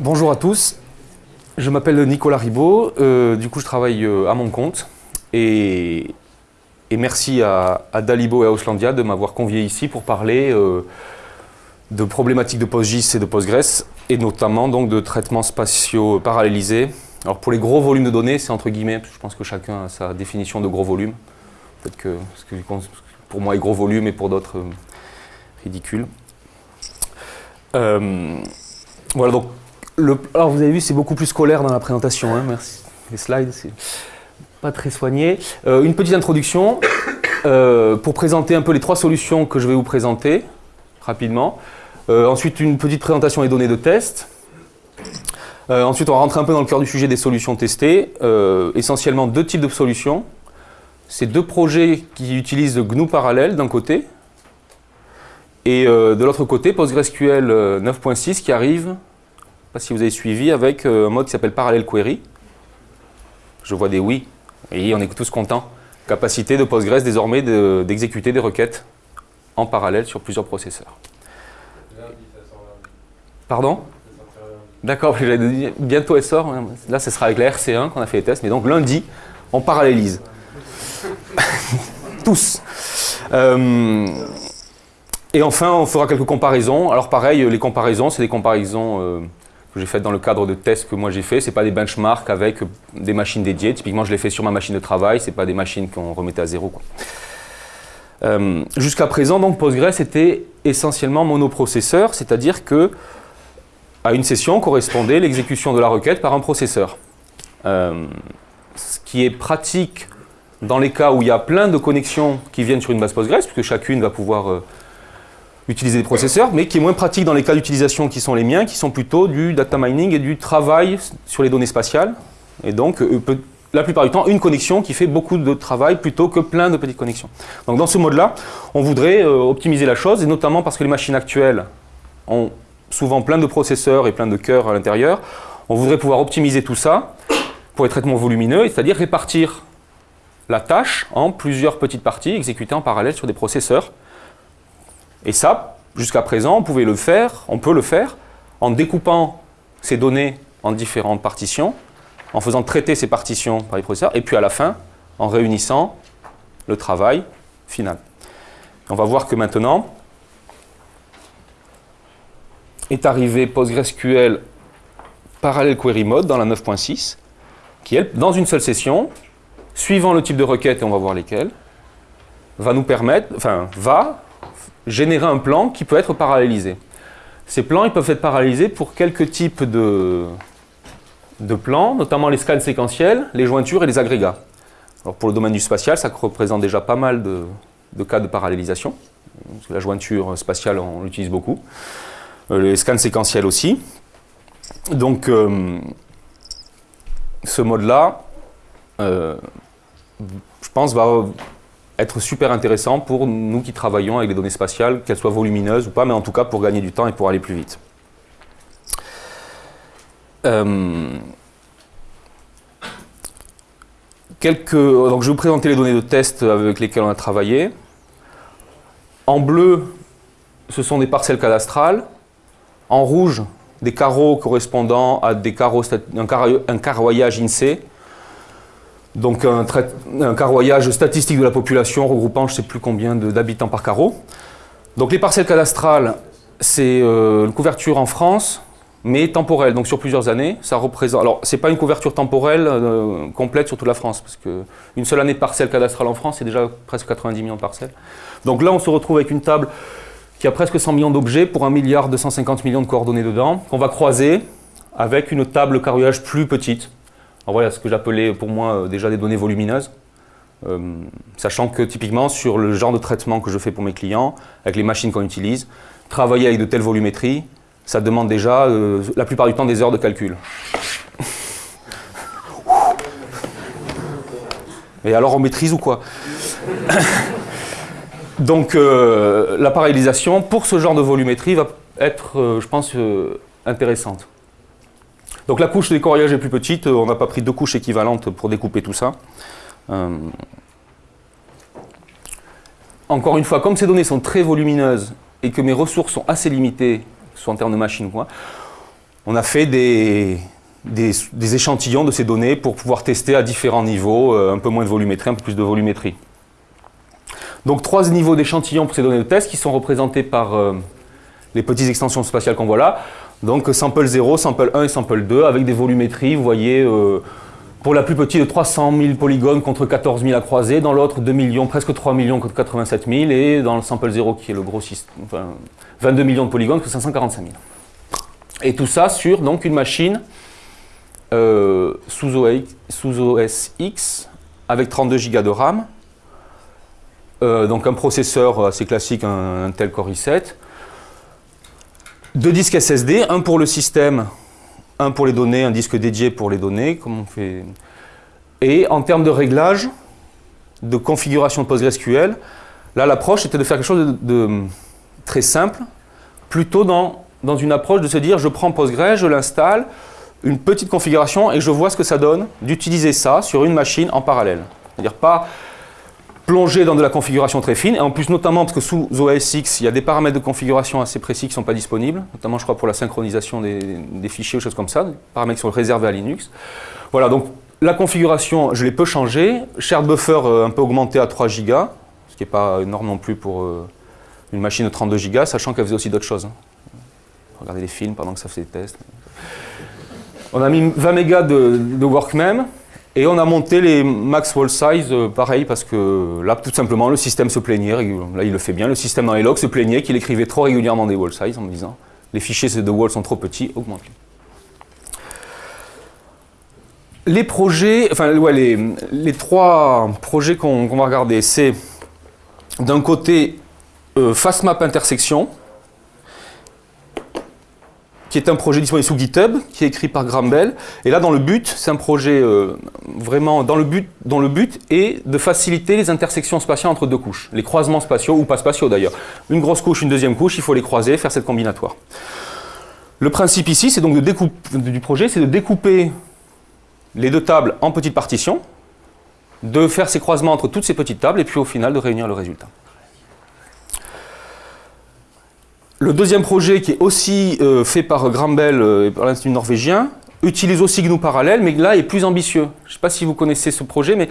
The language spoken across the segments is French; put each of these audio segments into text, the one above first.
Bonjour à tous, je m'appelle Nicolas Ribaud, euh, du coup je travaille euh, à mon compte et, merci à, Dalibo et à Auslandia de m'avoir convié ici pour parler euh, de problématiques de PostGIS et de Postgres et notamment donc de traitements spatiaux parallélisés. Alors pour les gros volumes de données, c'est entre guillemets, je pense que chacun a sa définition de gros volume. Peut-être que, que pour moi est gros volume et pour d'autres ridicule. Voilà, donc, alors vous avez vu, c'est beaucoup plus scolaire dans la présentation, hein, merci. Les slides, c'est pas très soigné. Euh, une petite introduction euh, pour présenter un peu les trois solutions que je vais vous présenter rapidement. Euh, ensuite, une petite présentation des données de test. Ensuite, on va rentrer un peu dans le cœur du sujet des solutions testées. Essentiellement deux types de solutions. C'est deux projets qui utilisent GNU parallèle d'un côté, et de l'autre côté, PostgreSQL 9.6 qui arrive, pas si vous avez suivi, avec euh, un mode qui s'appelle Parallel Query. Je vois des oui, et on est tous contents. Capacité de Postgres désormais d'exécuter de, des requêtes en parallèle sur plusieurs processeurs. Pardon? D'accord, bientôt elle sort. Hein. Là, ce sera avec la RC1 qu'on a fait les tests, mais donc lundi, on parallélise. Tous. Euh, et enfin, on fera quelques comparaisons. Alors pareil, les comparaisons, c'est des comparaisons euh, que j'ai faites dans le cadre de tests que moi j'ai fait. Ce pas des benchmarks avec des machines dédiées. Typiquement, je l'ai fait sur ma machine de travail. Ce pas des machines qu'on remettait à zéro. Euh, Jusqu'à présent, donc, Postgres était essentiellement monoprocesseur, c'est-à-dire que à une session correspondait l'exécution de la requête par un processeur. Euh, ce qui est pratique dans les cas où il y a plein de connexions qui viennent sur une base Postgres, puisque chacune va pouvoir euh, utiliser des processeurs, mais qui est moins pratique dans les cas d'utilisation qui sont les miens, qui sont plutôt du data mining et du travail sur les données spatiales. Et donc, euh, la plupart du temps, une connexion qui fait beaucoup de travail plutôt que plein de petites connexions. Donc dans ce mode-là, on voudrait euh, optimiser la chose, et notamment parce que les machines actuelles ont souvent plein de processeurs et plein de cœurs à l'intérieur, on voudrait pouvoir optimiser tout ça pour les traitements volumineux, c'est-à-dire répartir la tâche en plusieurs petites parties exécutées en parallèle sur des processeurs. Et ça, jusqu'à présent, on pouvait le faire, on peut le faire en découpant ces données en différentes partitions, en faisant traiter ces partitions par les processeurs, et puis à la fin, en réunissant le travail final. On va voir que maintenant, est arrivé PostgreSQL Parallel Query Mode dans la 9.6, qui, elle, dans une seule session, suivant le type de requête, et on va voir lesquelles, va nous permettre, enfin, va générer un plan qui peut être parallélisé. Ces plans, ils peuvent être parallélisés pour quelques types de, de plans, notamment les scans séquentiels, les jointures et les agrégats. Alors pour le domaine du spatial, ça représente déjà pas mal de, de cas de parallélisation. La jointure spatiale, on l'utilise beaucoup. Euh, les scans séquentiels aussi. Donc, euh, ce mode-là, euh, je pense, va être super intéressant pour nous qui travaillons avec les données spatiales, qu'elles soient volumineuses ou pas, mais en tout cas pour gagner du temps et pour aller plus vite. Euh, quelques, donc je vais vous présenter les données de test avec lesquelles on a travaillé. En bleu, ce sont des parcelles cadastrales. En rouge, des carreaux correspondant à des carreaux, un, un carroyage INSEE. Donc un, un, carroyage statistique de la population regroupant je ne sais plus combien d'habitants par carreau. Donc les parcelles cadastrales, c'est euh, une couverture en France, mais temporelle, donc sur plusieurs années. Ça représente. Alors c'est pas une couverture temporelle euh, complète sur toute la France, parce qu'une seule année de parcelle cadastrale en France, c'est déjà presque 90 millions de parcelles. Donc là, on se retrouve avec une table qui a presque 100 millions d'objets pour 1 milliard 250 millions de coordonnées dedans, qu'on va croiser avec une table carroyage plus petite. Alors voilà ce que j'appelais pour moi euh, déjà des données volumineuses. Euh, sachant que typiquement sur le genre de traitement que je fais pour mes clients, avec les machines qu'on utilise, travailler avec de telles volumétries, ça demande déjà euh, la plupart du temps des heures de calcul. Et alors on maîtrise ou quoi? Donc la parallélisation pour ce genre de volumétrie va être, je pense, intéressante. Donc la couche de décorriage est plus petite, on n'a pas pris deux couches équivalentes pour découper tout ça. Euh, encore une fois, comme ces données sont très volumineuses et que mes ressources sont assez limitées, soit en termes de machines ou quoi, on a fait des, des, échantillons de ces données pour pouvoir tester à différents niveaux, euh, un peu moins de volumétrie, un peu plus de volumétrie. Donc trois niveaux d'échantillons pour ces données de test qui sont représentés par euh, les petites extensions spatiales qu'on voit là. Donc sample 0, sample 1 et sample 2 avec des volumétries, vous voyez, euh, pour la plus petite de 300 000 polygones contre 14 000 à croiser, dans l'autre 2 millions, presque 3 millions contre 87 000 et dans le sample 0 qui est le gros système, enfin, 22 millions de polygones contre 545 000. Et tout ça sur donc une machine euh, sous, OS, X avec 32 Go de RAM. Euh, donc un processeur assez classique, un Intel Core i7. Deux disques SSD, un pour le système, un pour les données, un disque dédié pour les données, comme on fait. Et en termes de réglage, de configuration de PostgreSQL, là l'approche était de faire quelque chose de, très simple, plutôt dans, dans une approche de se dire je prends Postgres, je l'installe, une petite configuration et je vois ce que ça donne d'utiliser ça sur une machine en parallèle. C'est-à-dire pas plonger dans de la configuration très fine, et en plus notamment parce que sous OS X, il y a des paramètres de configuration assez précis qui ne sont pas disponibles, notamment je crois pour la synchronisation des, fichiers ou choses comme ça, des paramètres qui sont réservés à Linux. Voilà, donc la configuration, je l'ai peu changée, shared buffer euh, un peu augmenté à 3 Go, ce qui n'est pas énorme non plus pour euh, une machine de 32 Go, sachant qu'elle faisait aussi d'autres choses. Hein. Regardez les films pendant que ça faisait des tests. On a mis 20 mégas de, de workmem et on a monté les max wall size euh, pareil parce que là tout simplement le système se plaignait, là il le fait bien, le système dans les logs se plaignait qu'il écrivait trop régulièrement des wall size en me disant les fichiers de wall sont trop petits, augmente-les. Les projets, enfin les, trois projets qu'on va regarder, c'est d'un côté euh, FastMap intersection, qui est un projet disponible sous GitHub, qui est écrit par Graham. Et là, dans le but, c'est un projet euh, vraiment dans le but, dont le but est de faciliter les intersections spatiales entre deux couches, les croisements spatiaux, ou pas spatiaux d'ailleurs. Une grosse couche, une deuxième couche, il faut les croiser, faire cette combinatoire. Le principe ici, c'est donc de découper, du projet, c'est de découper les deux tables en petites partitions, de faire ces croisements entre toutes ces petites tables, et puis au final de réunir le résultat. Le deuxième projet, qui est aussi euh, fait par Grambel euh, et par l'Institut norvégien, utilise aussi GNU Parallèle, mais là est plus ambitieux. Je ne sais pas si vous connaissez ce projet, mais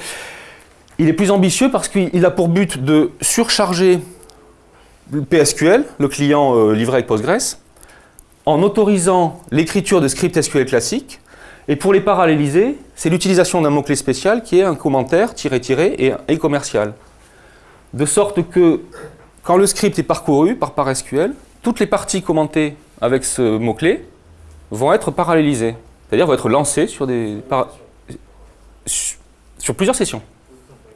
il est plus ambitieux parce qu'il a pour but de surcharger le PSQL, le client euh, livré avec Postgres, en autorisant l'écriture de scripts SQL classiques. Et pour les paralléliser, c'est l'utilisation d'un mot-clé spécial qui est un commentaire, tiré, tiré, et, commercial. De sorte que quand le script est parcouru par ParSQL, toutes les parties commentées avec ce mot-clé vont être parallélisées, c'est-à-dire vont être lancées sur, des, sur plusieurs sessions.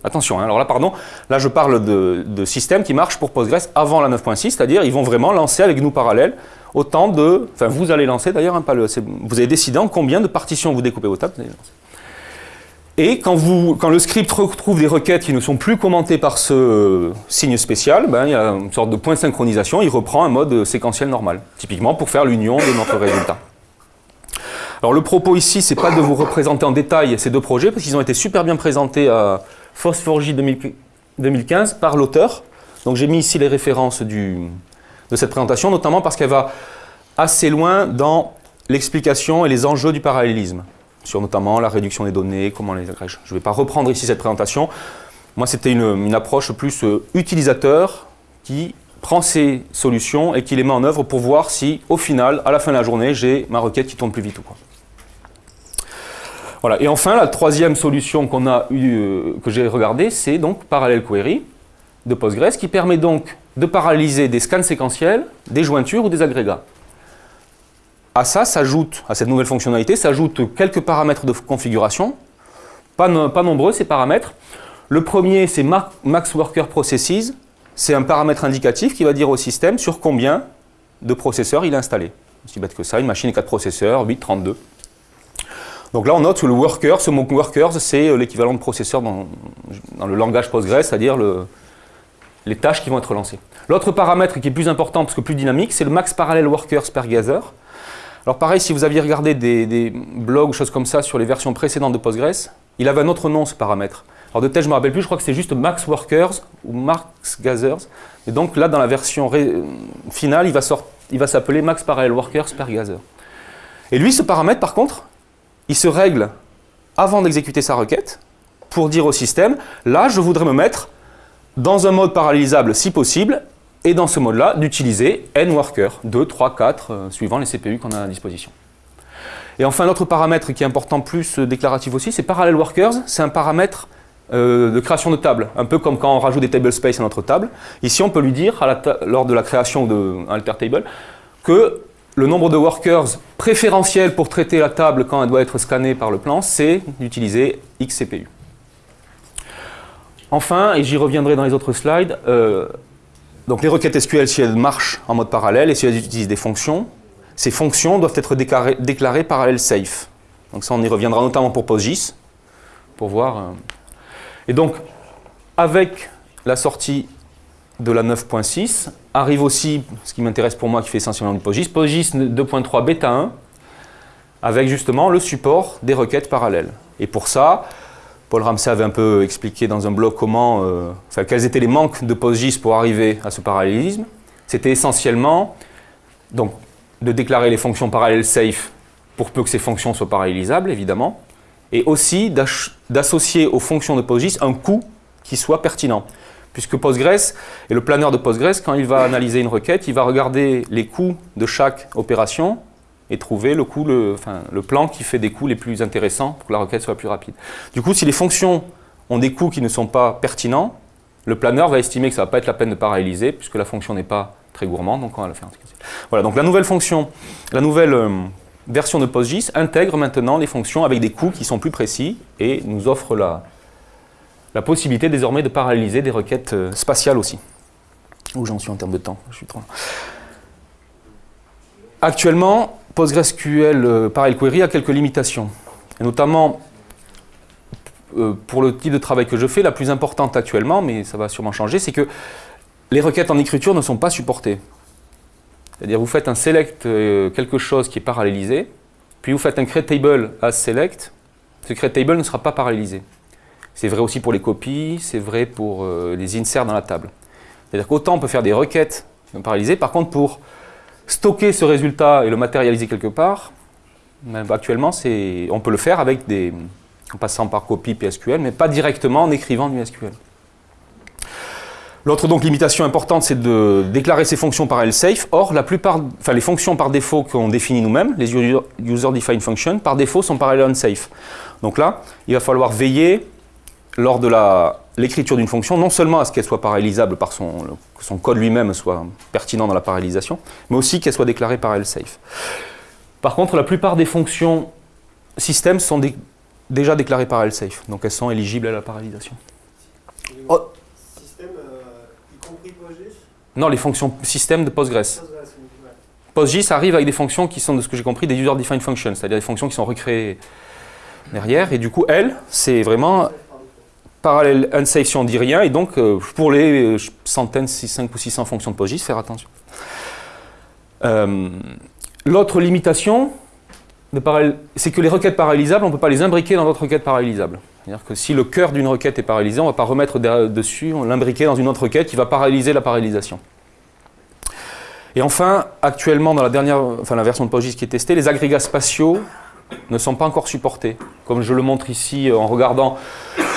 Attention, hein, alors là, pardon, là je parle de, systèmes qui marchent pour Postgres avant la 9.6, c'est-à-dire ils vont vraiment lancer avec nous parallèles autant de... Enfin, vous allez lancer d'ailleurs, hein, vous avez décidé en combien de partitions vous découpez vos tables, et quand, vous, quand, le script retrouve des requêtes qui ne sont plus commentées par ce signe spécial, ben, il y a une sorte de point de synchronisation, il reprend un mode séquentiel normal, typiquement pour faire l'union de notre résultat. Alors le propos ici, c'est pas de vous représenter en détail ces deux projets, parce qu'ils ont été super bien présentés à Phosphorgy 2015 par l'auteur. Donc j'ai mis ici les références de cette présentation, notamment parce qu'elle va assez loin dans l'explication et les enjeux du parallélisme sur notamment la réduction des données, comment les agrège. Je ne vais pas reprendre ici cette présentation. Moi, c'était une, approche plus euh, utilisateur qui prend ces solutions et qui les met en œuvre pour voir si, au final, à la fin de la journée, j'ai ma requête qui tourne plus vite ou quoi. Voilà. Et enfin, la troisième solution euh, que j'ai regardée, c'est donc Parallel Query de Postgres, qui permet donc de paralléliser des scans séquentiels, des jointures ou des agrégats. À ça s'ajoute, à cette nouvelle fonctionnalité, s'ajoutent quelques paramètres de configuration, pas, nombreux ces paramètres. Le premier, c'est Max Worker Processes, c'est un paramètre indicatif qui va dire au système sur combien de processeurs il est installé. Aussi bête que ça, une machine 4 processeurs, 8, 32. Donc là, on note que le worker, ce mot workers, c'est l'équivalent de processeur dans, le langage Postgres, c'est-à-dire le, les tâches qui vont être lancées. L'autre paramètre qui est plus important parce que plus dynamique, c'est le max parallel workers per gather. Alors pareil, si vous aviez regardé des, blogs ou choses comme ça sur les versions précédentes de Postgres, il avait un autre nom ce paramètre. Alors de tel, je ne me rappelle plus, je crois que c'est juste max workers ou max gathers. Et donc là, dans la version finale, il va, va s'appeler max parallel workers per gather. Et lui, ce paramètre, par contre, il se règle avant d'exécuter sa requête pour dire au système, là, je voudrais me mettre dans un mode parallélisable si possible, et dans ce mode-là, d'utiliser n workers, 2, 3, 4, suivant les CPU qu'on a à disposition. Et enfin, un autre paramètre qui est important plus euh, déclaratif aussi, c'est Parallel Workers. C'est un paramètre euh, de création de table, un peu comme quand on rajoute des table space à notre table. Ici, on peut lui dire, lors de la création d'un alter table, que le nombre de workers préférentiels pour traiter la table quand elle doit être scannée par le plan, c'est d'utiliser X CPU. Enfin, et j'y reviendrai dans les autres slides, euh, donc les requêtes SQL, si elles marchent en mode parallèle et si elles utilisent des fonctions, ces fonctions doivent être déclarées, déclarées parallèle safe. Donc ça, on y reviendra notamment pour PostGIS, pour voir. Euh. Et donc, avec la sortie de la 9.6, arrive aussi, ce qui m'intéresse pour moi, qui fait essentiellement du PostGIS, PostGIS 2.3 bêta 1, avec justement le support des requêtes parallèles. Et pour ça, Paul Ramsey avait un peu expliqué dans un blog comment, euh, quels étaient les manques de PostGIS pour arriver à ce parallélisme. C'était essentiellement, donc de déclarer les fonctions parallèles safe pour peu que ces fonctions soient parallélisables, évidemment, et aussi d'associer aux fonctions de PostGIS un coût qui soit pertinent. Puisque Postgres, et le planeur de Postgres, quand il va analyser une requête, il va regarder les coûts de chaque opération et trouver le, coût, le, plan qui fait des coûts les plus intéressants pour que la requête soit plus rapide. Du coup, si les fonctions ont des coûts qui ne sont pas pertinents, le planeur va estimer que ça ne va pas être la peine de paralléliser puisque la fonction n'est pas très gourmand, donc on va le faire. Voilà, donc la nouvelle fonction, la nouvelle euh, version de PostGIS intègre maintenant les fonctions avec des coûts qui sont plus précis et nous offre la, la possibilité désormais de paralléliser des requêtes euh, spatiales aussi. Où j'en suis en termes de temps je suis trop... Actuellement, PostgreSQL euh, Parallel Query a quelques limitations, notamment pour le type de travail que je fais, la plus importante actuellement, mais ça va sûrement changer, c'est que les requêtes en écriture ne sont pas supportées. C'est-à-dire vous faites un select euh, quelque chose qui est parallélisé, puis vous faites un create table as select, ce create table ne sera pas parallélisé. C'est vrai aussi pour les copies, c'est vrai pour euh, les inserts dans la table. C'est-à-dire qu'autant on peut faire des requêtes parallélisées, par contre pour stocker ce résultat et le matérialiser quelque part, actuellement on peut le faire avec des, en passant par copie PSQL, mais pas directement en écrivant du SQL. L'autre donc limitation importante, c'est de déclarer ces fonctions par safe. Or, la plupart, enfin les fonctions par défaut qu'on définit nous-mêmes, les user-defined functions, par défaut sont parallèles unsafe. Donc là, il va falloir veiller lors de l'écriture d'une fonction, non seulement à ce qu'elle soit parallélisable par son, que son code lui-même soit pertinent dans la parallélisation, mais aussi qu'elle soit déclarée par safe. Par contre, la plupart des fonctions système sont déjà déclarées par safe, donc elles sont éligibles à la parallélisation. Oh. Non, les fonctions système de Postgres. PostGIS arrive avec des fonctions qui sont, de ce que j'ai compris, des user-defined functions, c'est-à-dire des fonctions qui sont recréées derrière. Et du coup, elles, c'est vraiment parallèle unsafe si on dit rien. Et donc, euh, pour les euh, centaines, 5 ou 600 fonctions de PostGIS, faire attention. Euh, l'autre limitation, c'est que les requêtes parallélisables, on ne peut pas les imbriquer dans d'autres requêtes parallélisables. C'est-à-dire que si le cœur d'une requête est paralysé, on ne va pas remettre dessus, on l'imbriquer dans une autre requête qui va paralyser la parallélisation. Et enfin, actuellement, dans la dernière, enfin la version de PostGIS qui est testée, les agrégats spatiaux ne sont pas encore supportés. Comme je le montre ici en regardant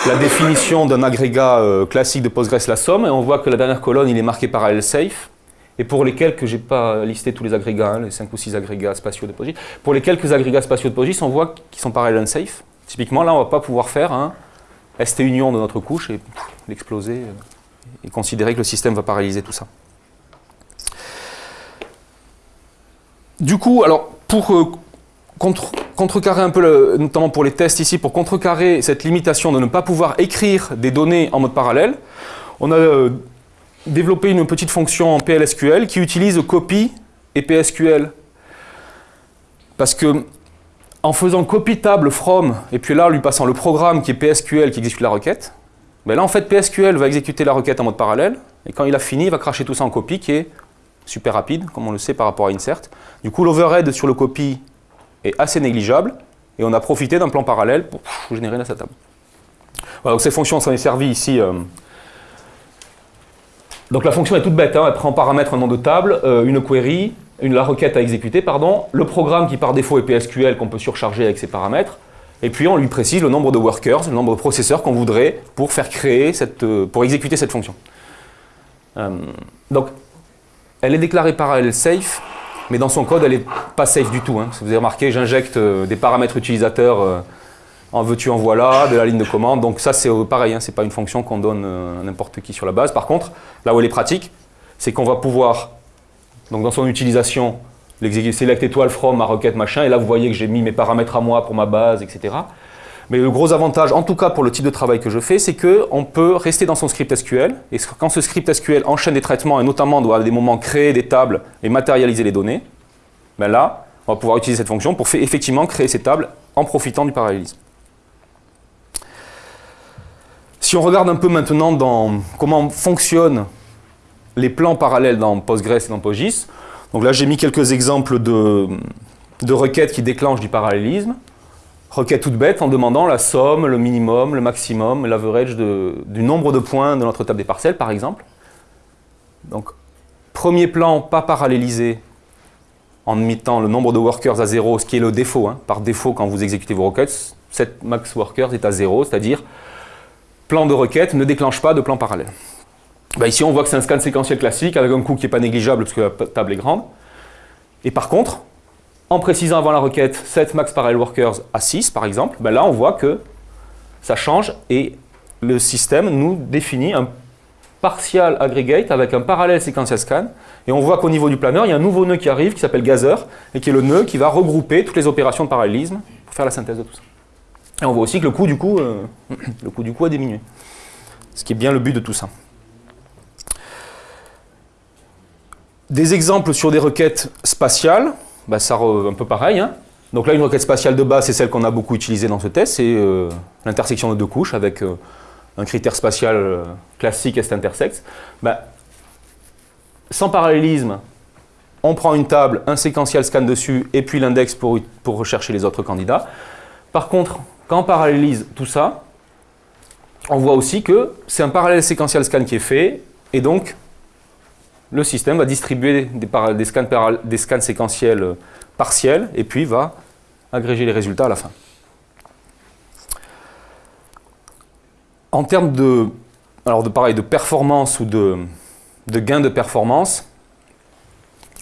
la définition d'un agrégat euh, classique de Postgres, la somme, et on voit que la dernière colonne, il est marqué parallèle safe, et pour lesquels, que je n'ai pas listé tous les agrégats, hein, les 5 ou 6 agrégats spatiaux de PostGIS, pour les quelques agrégats spatiaux de PostGIS, on voit qu'ils sont parallèles unsafe, Typiquement, là, on ne va pas pouvoir faire un ST union de notre couche et l'exploser euh, et considérer que le système va paralyser tout ça. Du coup, alors, pour euh, contrecarrer un peu, notamment pour les tests ici, pour contrecarrer cette limitation de ne pas pouvoir écrire des données en mode parallèle, on a euh, développé une petite fonction en PLSQL qui utilise copy et PSQL. Parce que en faisant copy table from, et puis là, lui passant le programme qui est PSQL qui exécute la requête, ben là, en fait, PSQL va exécuter la requête en mode parallèle, et quand il a fini, il va cracher tout ça en copie, qui est super rapide, comme on le sait par rapport à insert. Du coup, l'overhead sur le copy est assez négligeable, et on a profité d'un plan parallèle pour générer la table. Voilà, donc ces fonctions s'en est servi ici. Euh. Donc la fonction est toute bête, hein. elle prend en paramètre un nom de table, euh, une query, la requête à exécuter, pardon, le programme qui par défaut est PSQL qu'on peut surcharger avec ses paramètres, et puis on lui précise le nombre de workers, le nombre de processeurs qu'on voudrait pour faire créer cette, euh, pour exécuter cette fonction. Donc, elle est déclarée parallèle safe, mais dans son code, elle n'est pas safe du tout. Hein. Si vous avez remarqué, j'injecte euh, des paramètres utilisateurs en veux-tu, en voilà, de la ligne de commande. Donc ça, c'est pareil, hein, ce n'est pas une fonction qu'on donne à n'importe qui sur la base. Par contre, là où elle est pratique, c'est qu'on va pouvoir, donc dans son utilisation, select étoile from ma requête machin, et là vous voyez que j'ai mis mes paramètres à moi pour ma base, etc. Mais le gros avantage, en tout cas pour le type de travail que je fais, c'est qu'on peut rester dans son script SQL, et quand ce script SQL enchaîne des traitements, et notamment doit à des moments créer des tables et matérialiser les données, ben là, on va pouvoir utiliser cette fonction pour effectivement créer ces tables en profitant du parallélisme. Si on regarde un peu maintenant dans comment fonctionnent les plans parallèles dans Postgres et dans PostGIS, donc là, j'ai mis quelques exemples de, requêtes qui déclenchent du parallélisme. Requête toute bête en demandant la somme, le minimum, le maximum, l'average du nombre de points de notre table des parcelles, par exemple. Donc, premier plan, pas parallélisé, en mettant le nombre de workers à zéro, ce qui est le défaut. Hein. Par défaut, quand vous exécutez vos requêtes, cette max workers est à zéro, c'est-à-dire plan de requête ne déclenche pas de plan parallèle. Bah, ici, on voit que c'est un scan séquentiel classique avec un coût qui n'est pas négligeable parce que la table est grande. Et par contre, en précisant avant la requête set max parallel workers à 6, par exemple, bah, là, on voit que ça change et le système nous définit un partial aggregate avec un parallèle séquentiel scan. Et on voit qu'au niveau du planeur, il y a un nouveau nœud qui arrive qui s'appelle Gazer et qui est le nœud qui va regrouper toutes les opérations de parallélisme pour faire la synthèse de tout ça. Et on voit aussi que le coût du coup, euh, le coût du coup a diminué. Ce qui est bien le but de tout ça. Des exemples sur des requêtes spatiales, bah, ça un peu pareil. Hein. Donc là, une requête spatiale de base, c'est celle qu'on a beaucoup utilisée dans ce test, c'est euh, l'intersection de deux couches avec euh, un critère spatial euh, classique est intersect. Bah, sans parallélisme, on prend une table, un séquentiel scan dessus, et puis l'index pour, pour rechercher les autres candidats. Par contre, quand on parallélise tout ça, on voit aussi que c'est un parallèle séquentiel scan qui est fait, et donc le système va distribuer des, scans, séquentiels euh, partiels et puis va agréger les résultats à la fin. En termes de, pareil, de performance ou de, gain de performance,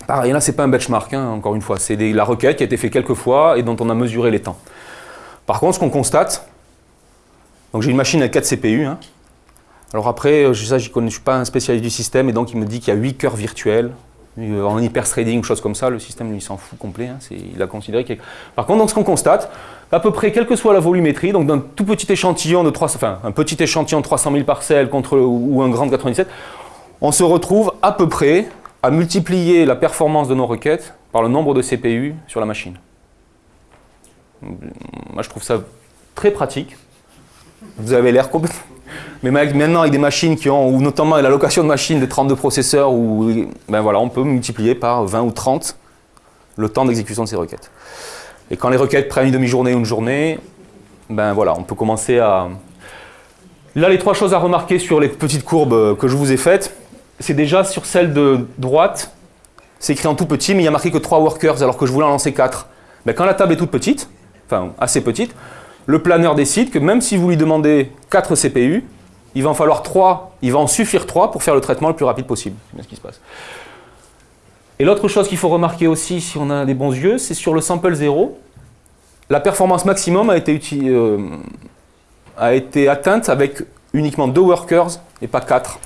pareil, là, ce n'est pas un benchmark, hein, encore une fois. C'est la requête qui a été faite quelques fois et dont on a mesuré les temps. Par contre, ce qu'on constate, donc j'ai une machine à 4 CPU, hein, alors après, euh, je ne suis pas un spécialiste du système, et donc il me dit qu'il y a 8 cœurs virtuels. Euh, en hyper-threading ou chose comme ça, le système lui s'en fout complet. Hein, il a considéré que... Par contre, donc, ce qu'on constate, à peu près, quelle que soit la volumétrie, donc d'un tout petit échantillon de 300, enfin, un petit échantillon de 300 000 parcelles contre, ou un grand de 97, on se retrouve à peu près à multiplier la performance de nos requêtes par le nombre de CPU sur la machine. Moi, je trouve ça très pratique. Vous avez l'air complètement mais maintenant, avec des machines qui ont, ou notamment la location de machines de 32 processeurs, où, ben voilà, on peut multiplier par 20 ou 30 le temps d'exécution de ces requêtes. Et quand les requêtes prennent une demi-journée ou une journée, ben voilà, on peut commencer à... Là, les trois choses à remarquer sur les petites courbes que je vous ai faites, c'est déjà sur celle de droite, c'est écrit en tout petit, mais il y a marqué que 3 workers alors que je voulais en lancer 4. Ben, quand la table est toute petite, enfin assez petite, le planeur décide que même si vous lui demandez 4 CPU, il va en falloir 3, il va en suffire 3 pour faire le traitement le plus rapide possible. C'est bien ce qui se passe. Et l'autre chose qu'il faut remarquer aussi, si on a des bons yeux, c'est sur le sample 0, la performance maximum a été, euh, a été atteinte avec uniquement 2 workers et pas 4.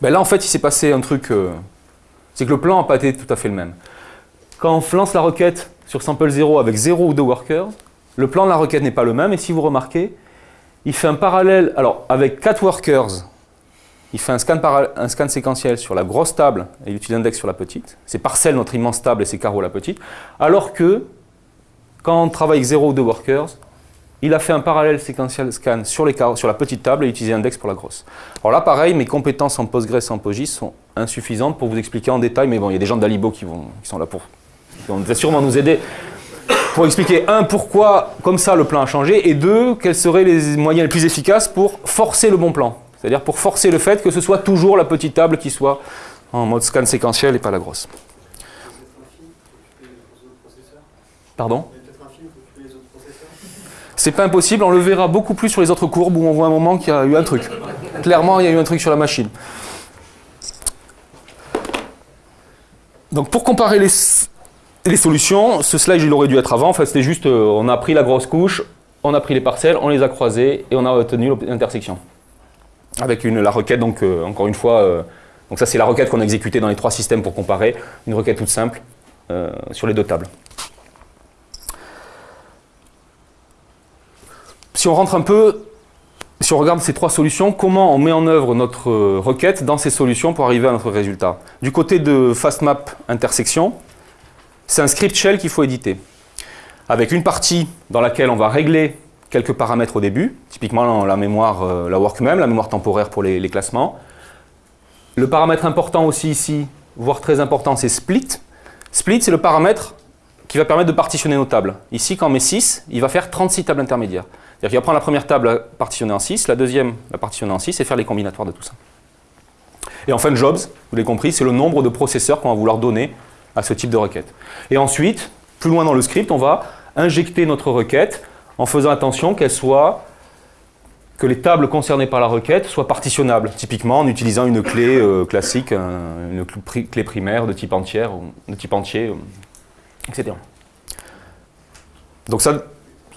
Ben là, en fait, il s'est passé un truc, euh, c'est que le plan n'a pas été tout à fait le même. Quand on lance la requête sur sample 0 avec 0 ou 2 workers, le plan de la requête n'est pas le même, et si vous remarquez, il fait un parallèle, alors avec 4 workers, il fait un scan, un scan séquentiel sur la grosse table et il utilise l'index sur la petite. C'est parcelle notre immense table et c'est carreau la petite. Alors que, quand on travaille avec 0 ou 2 workers, il a fait un parallèle séquentiel scan sur, les sur la petite table et utilisé l'index pour la grosse. Alors là, pareil, mes compétences en Postgres et en PostGIS sont insuffisantes pour vous expliquer en détail, mais bon, il y a des gens d'Alibo qui, qui sont là pour qui vont sûrement nous aider pour expliquer, un, pourquoi comme ça le plan a changé, et deux, quels seraient les moyens les plus efficaces pour forcer le bon plan. C'est-à-dire pour forcer le fait que ce soit toujours la petite table qui soit en mode scan séquentiel et pas la grosse. Pardon? C'est pas impossible, on le verra beaucoup plus sur les autres courbes où on voit un moment qu'il y a eu un truc. Clairement, il y a eu un truc sur la machine. Donc pour comparer les, les solutions, ce slide il aurait dû être avant, en fait c'était juste, euh, on a pris la grosse couche, on a pris les parcelles, on les a croisés et on a obtenu l'intersection. Avec la requête, donc euh, encore une fois, euh, donc ça c'est la requête qu'on a exécutée dans les trois systèmes pour comparer, une requête toute simple sur les deux tables. Si on rentre un peu, si on regarde ces trois solutions, comment on met en œuvre notre requête dans ces solutions pour arriver à notre résultat? Du côté de FastMap intersection, c'est un script shell qu'il faut éditer. Avec une partie dans laquelle on va régler quelques paramètres au début, typiquement la mémoire, euh, la workmem, la mémoire temporaire pour les, classements. Le paramètre important aussi ici, voire très important, c'est split. Split, c'est le paramètre qui va permettre de partitionner nos tables. Ici, quand on met 6, il va faire 36 tables intermédiaires. C'est-à-dire qu'il va prendre la première table partitionnée en 6, la deuxième la partitionner en 6 et faire les combinatoires de tout ça. Et enfin, jobs, vous l'avez compris, c'est le nombre de processeurs qu'on va vouloir donner à ce type de requête. Et ensuite, plus loin dans le script, on va injecter notre requête en faisant attention qu'elle soit que les tables concernées par la requête soient partitionnables, typiquement en utilisant une clé euh, classique, une clé primaire de type entière, de type entier, etc. Donc ça,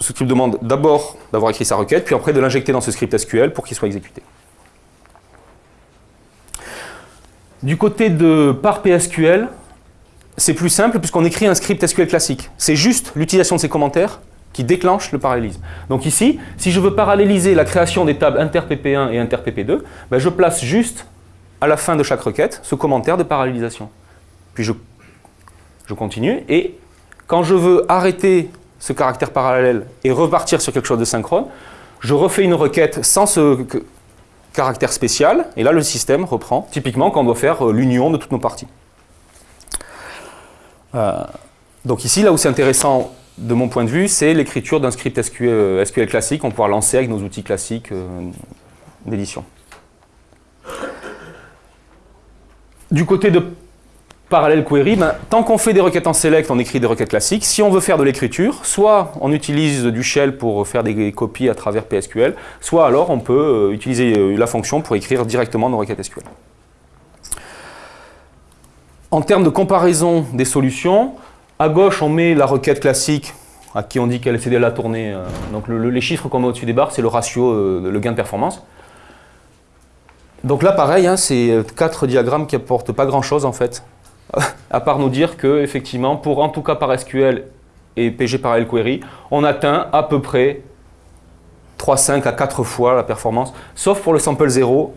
ce qui demande d'abord d'avoir écrit sa requête, puis après de l'injecter dans ce script SQL pour qu'il soit exécuté. Du côté de par PSQL, c'est plus simple puisqu'on écrit un script SQL classique. C'est juste l'utilisation de ces commentaires qui déclenche le parallélisme. Donc ici, si je veux paralléliser la création des tables inter-PP1 et inter-PP2, ben je place juste à la fin de chaque requête ce commentaire de parallélisation. Puis je, je continue et quand je veux arrêter ce caractère parallèle et repartir sur quelque chose de synchrone, je refais une requête sans ce caractère spécial et là le système reprend, typiquement quand on doit faire euh, l'union de toutes nos parties. Euh, donc ici, là où c'est intéressant de mon point de vue, c'est l'écriture d'un script SQL, euh, classique qu'on pourra lancer avec nos outils classiques euh, d'édition. Du côté de Parallel Query, ben, tant qu'on fait des requêtes en select, on écrit des requêtes classiques. Si on veut faire de l'écriture, soit on utilise du shell pour faire des copies à travers PSQL, soit alors on peut utiliser la fonction pour écrire directement nos requêtes SQL. En termes de comparaison des solutions, à gauche, on met la requête classique à qui on dit qu'elle la tourner. Euh, donc les chiffres qu'on met au-dessus des barres, c'est le ratio, euh, le gain de performance. Donc là, pareil, hein, c'est euh, quatre diagrammes qui apportent pas grand-chose en fait, à part nous dire que effectivement, pour en tout cas par SQL et PG Parallel Query, on atteint à peu près 3,5 à 4 fois la performance, sauf pour le sample 0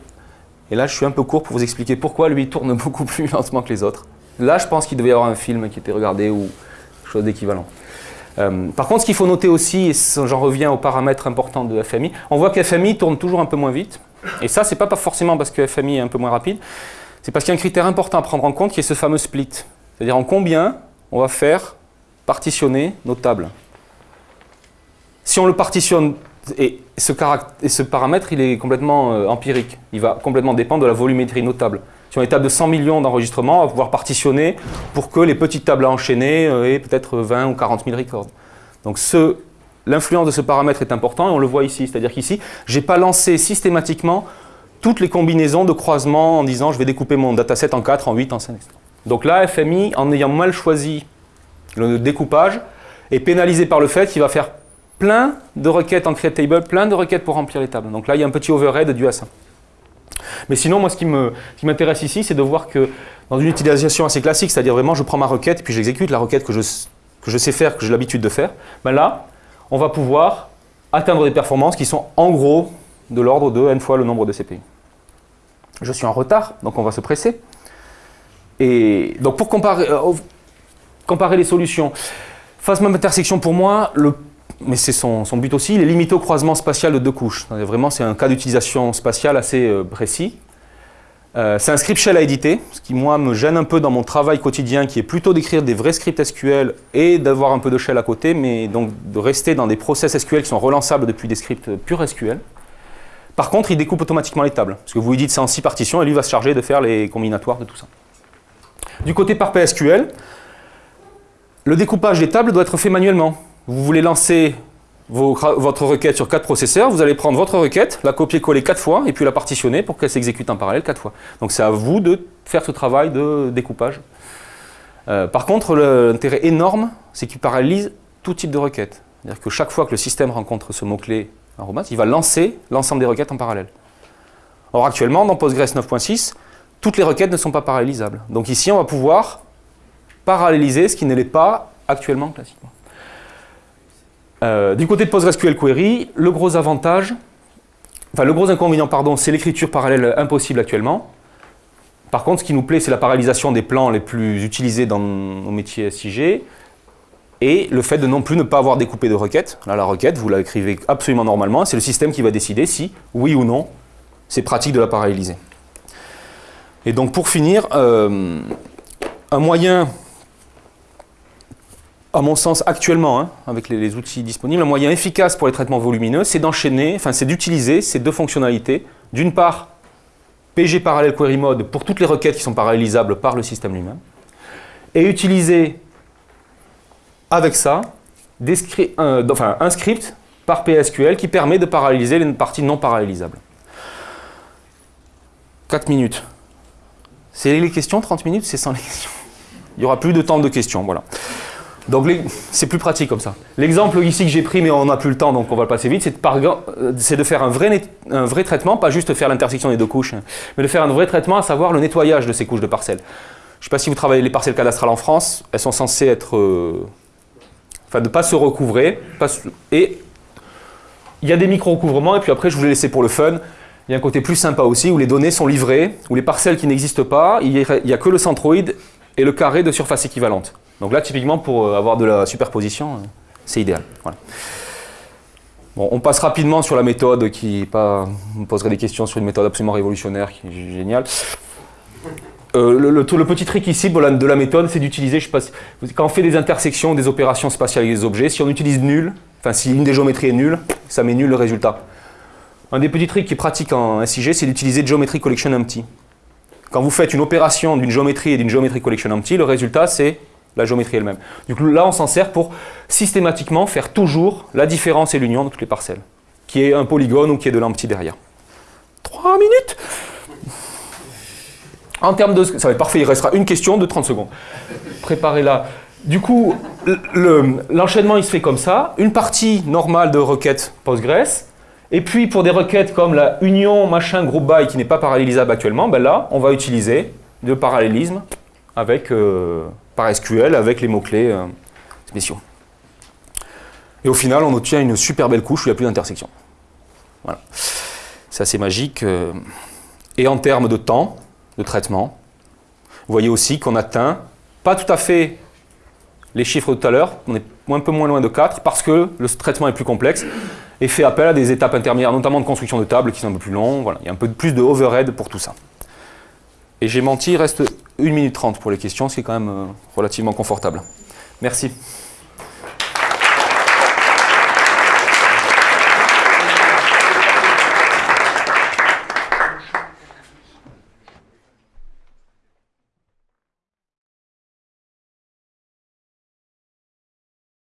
et là, je suis un peu court pour vous expliquer pourquoi lui tourne beaucoup plus lentement que les autres. Là, je pense qu'il devait y avoir un film qui était regardé ou chose d'équivalent. Euh, par contre, ce qu'il faut noter aussi, et j'en reviens aux paramètres importants de FMI, on voit que FMI tourne toujours un peu moins vite. Et ça, c'est pas forcément parce que FMI est un peu moins rapide, c'est parce qu'il y a un critère important à prendre en compte qui est ce fameux split. C'est-à-dire en combien on va faire partitionner nos tables. Si on le partitionne et ce, paramètre, il est complètement euh, empirique. Il va complètement dépendre de la volumétrie notable. A une table de 100 millions d'enregistrements, on va pouvoir partitionner pour que les petites tables à enchaîner euh, aient peut-être 20 ou 40 000 records. Donc l'influence de ce paramètre est importante et on le voit ici. C'est-à-dire qu'ici, je n'ai pas lancé systématiquement toutes les combinaisons de croisement en disant je vais découper mon dataset en 4, en 8, en 5, etc. Donc là, FMI, en ayant mal choisi le découpage, est pénalisé par le fait qu'il va faire plein de requêtes en create table, plein de requêtes pour remplir les tables. Donc là, il y a un petit overhead dû à ça. Mais sinon, moi, ce qui m'intéresse ici, c'est de voir que dans une utilisation assez classique, c'est-à-dire vraiment, je prends ma requête, puis j'exécute la requête que je, que je sais faire, que j'ai l'habitude de faire, ben là, on va pouvoir atteindre des performances qui sont en gros de l'ordre de n fois le nombre de CPI. Je suis en retard, donc on va se presser. Et donc pour comparer, euh, comparer les solutions, face même intersection pour moi, le mais c'est son, but aussi, il est limité au croisement spatial de deux couches. Vraiment, c'est un cas d'utilisation spatiale assez euh, précis. Euh, c'est un script shell à éditer, ce qui, moi, me gêne un peu dans mon travail quotidien, qui est plutôt d'écrire des vrais scripts SQL et d'avoir un peu de shell à côté, mais donc de rester dans des process SQL qui sont relançables depuis des scripts purs SQL. Par contre, il découpe automatiquement les tables, parce que vous lui dites c'est en six partitions, et lui va se charger de faire les combinatoires de tout ça. Du côté par PSQL, Le découpage des tables doit être fait manuellement. Vous voulez lancer votre requête sur quatre processeurs, vous allez prendre votre requête, la copier-coller quatre fois et puis la partitionner pour qu'elle s'exécute en parallèle quatre fois. Donc c'est à vous de faire ce travail de découpage. Euh, par contre, l'intérêt énorme, c'est qu'il paralyse tout type de requête. C'est-à-dire que chaque fois que le système rencontre ce mot-clé arrobas, il va lancer l'ensemble des requêtes en parallèle. Or actuellement, dans Postgres 9.6, toutes les requêtes ne sont pas parallélisables. Donc ici, on va pouvoir paralléliser ce qui ne l'est pas actuellement classiquement. Euh, du côté de PostgreSQL Query, le gros avantage, enfin le gros inconvénient, pardon, c'est l'écriture parallèle impossible actuellement. Par contre, ce qui nous plaît, c'est la parallélisation des plans les plus utilisés dans nos métiers SIG et le fait de non plus ne pas avoir découpé de requête. Là, la requête, vous l'écrivez absolument normalement, c'est le système qui va décider si, oui ou non, c'est pratique de la paralléliser. Et donc, pour finir, euh, un moyen à mon sens, actuellement, hein, avec les, outils disponibles, un moyen efficace pour les traitements volumineux, c'est d'enchaîner, enfin c'est d'utiliser ces deux fonctionnalités. D'une part, PG Parallel Query Mode pour toutes les requêtes qui sont parallélisables par le système lui-même, et utiliser avec ça un, script par PSQL qui permet de paralléliser les parties non parallélisables. 4 minutes. C'est les questions, 30 minutes, c'est sans les questions. Il n'y aura plus de temps de questions, voilà. Donc c'est plus pratique comme ça. L'exemple ici que j'ai pris, mais on n'a plus le temps, donc on va le passer vite, c'est de, de, faire un vrai, traitement, pas juste faire l'intersection des deux couches, hein, mais de faire un vrai traitement, à savoir le nettoyage de ces couches de parcelles. Je ne sais pas si vous travaillez les parcelles cadastrales en France, elles sont censées être... Euh, enfin, ne pas se recouvrer, et il y a des micro-recouvrements, et puis après, je vous les laisser pour le fun. Il y a un côté plus sympa aussi, où les données sont livrées, où les parcelles qui n'existent pas, il n'y a, que le centroïde et le carré de surface équivalente. Donc là, typiquement, pour euh, avoir de la superposition, euh, c'est idéal. Bon, on passe rapidement sur la méthode qui pas, on poserait des questions sur une méthode absolument révolutionnaire qui est géniale. Euh, le, petit trick ici de la, méthode, c'est d'utiliser, je quand on fait des intersections, des opérations spatiales avec des objets, si on utilise nul, enfin si une des géométries est nulle, ça met nul le résultat. Un des petits tricks qui est pratique en SIG, c'est d'utiliser Geometry Collection Empty. Quand vous faites une opération d'une géométrie et d'une Geometry Collection Empty, le résultat c'est la géométrie elle-même. Du coup, là, on s'en sert pour systématiquement faire toujours la différence et l'union de toutes les parcelles, qui est un polygone ou qui est de l'empty derrière. 3 minutes? En termes de... Ça va être parfait, il restera une question de 30 secondes. Préparez-la. Du coup, l'enchaînement, il se fait comme ça. Une partie normale de requête Postgres, et puis pour des requêtes comme la union machin group by qui n'est pas parallélisable actuellement, ben là, on va utiliser le parallélisme avec... Euh, par SQL avec les mots-clés euh, spéciaux. Et au final, on obtient une super belle couche où il n'y a plus d'intersection. Voilà. C'est assez magique. Euh. Et en termes de temps de traitement, vous voyez aussi qu'on atteint pas tout à fait les chiffres de tout à l'heure, on est un peu moins loin de 4 parce que le traitement est plus complexe et fait appel à des étapes intermédiaires, notamment de construction de tables qui sont un peu plus longues. Il y a un peu plus de overhead pour tout ça. Et j'ai menti, il reste 1 minute 30 pour les questions, ce qui est quand même euh, relativement confortable. Merci.